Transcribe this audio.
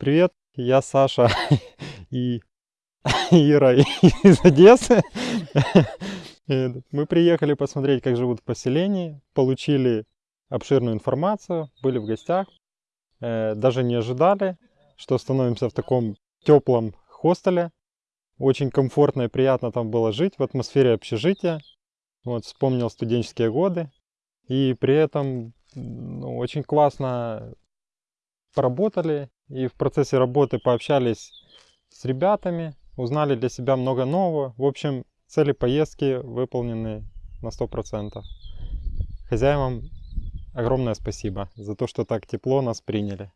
Привет, я Саша и Ира из Одессы. Мы приехали посмотреть, как живут в поселении, получили обширную информацию, были в гостях. Э, Даже не ожидали, что становимся в таком теплом хостеле. Очень комфортно и приятно там было жить в атмосфере общежития. Вот, вспомнил студенческие годы. И при этом ну, очень классно поработали и в процессе работы пообщались с ребятами, узнали для себя много нового. В общем, цели поездки выполнены на 100%. Хозяевам огромное спасибо за то, что так тепло нас приняли.